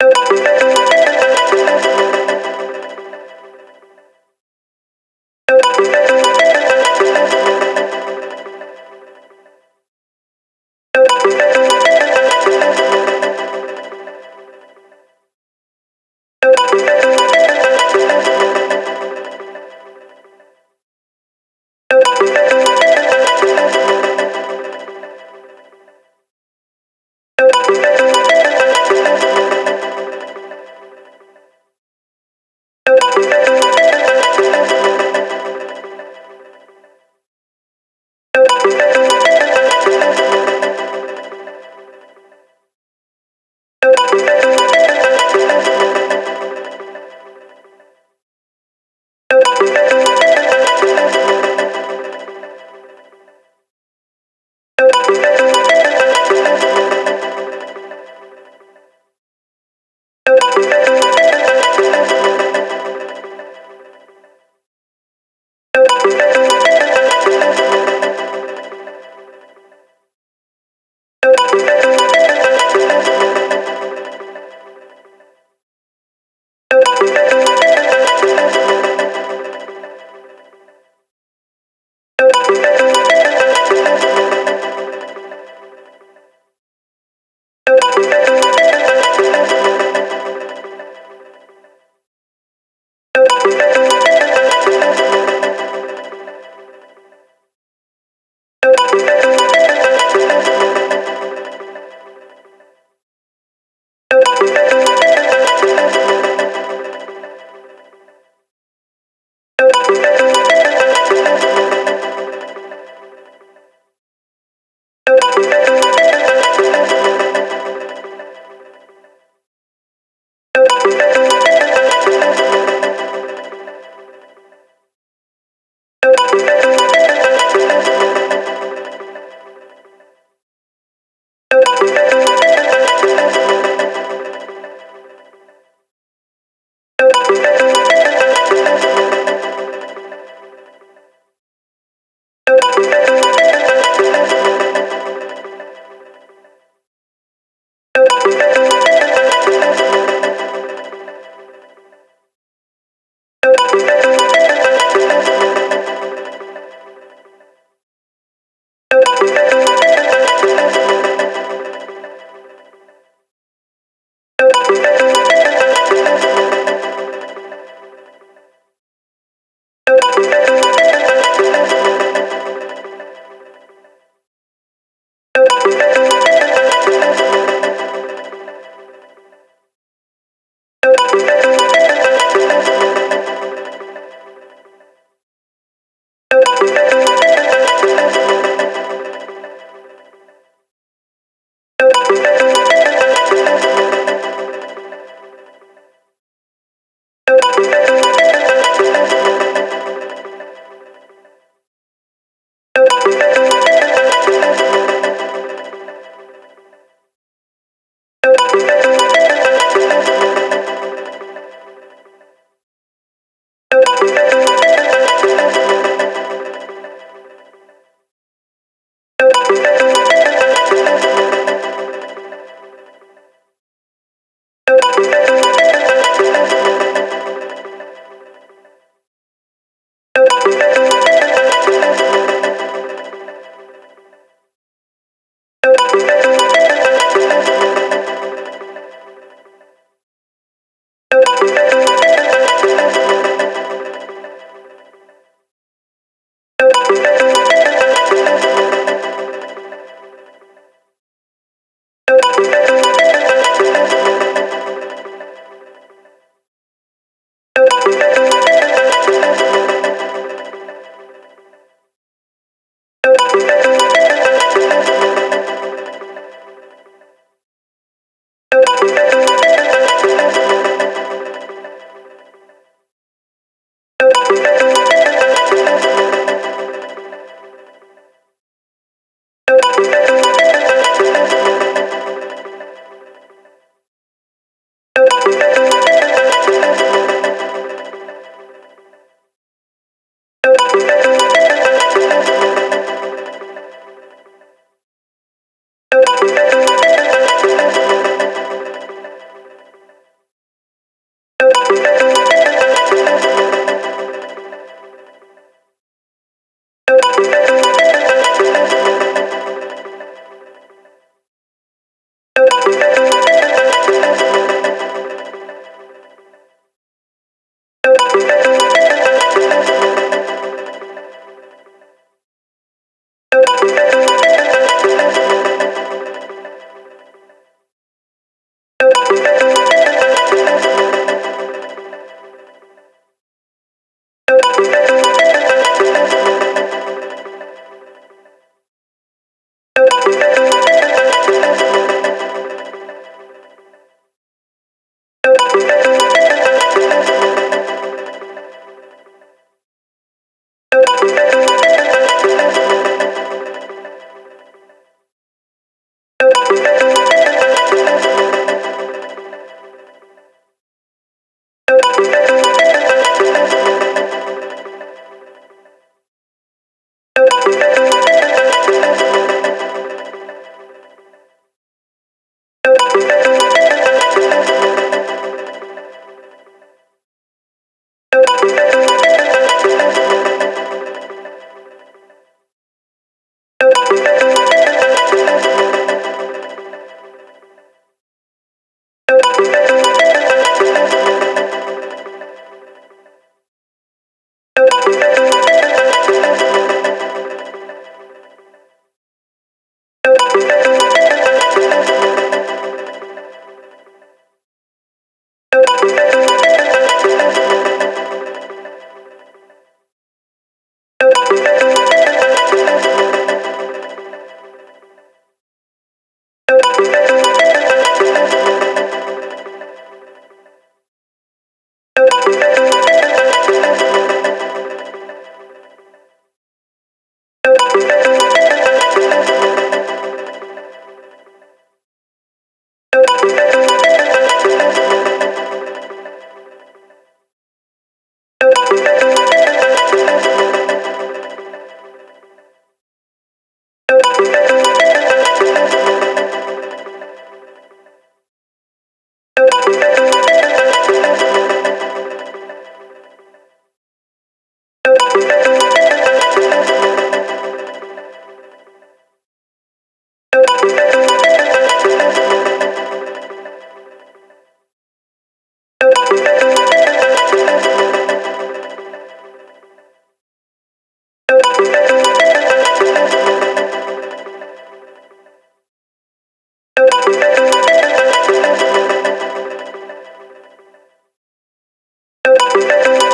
you. Música you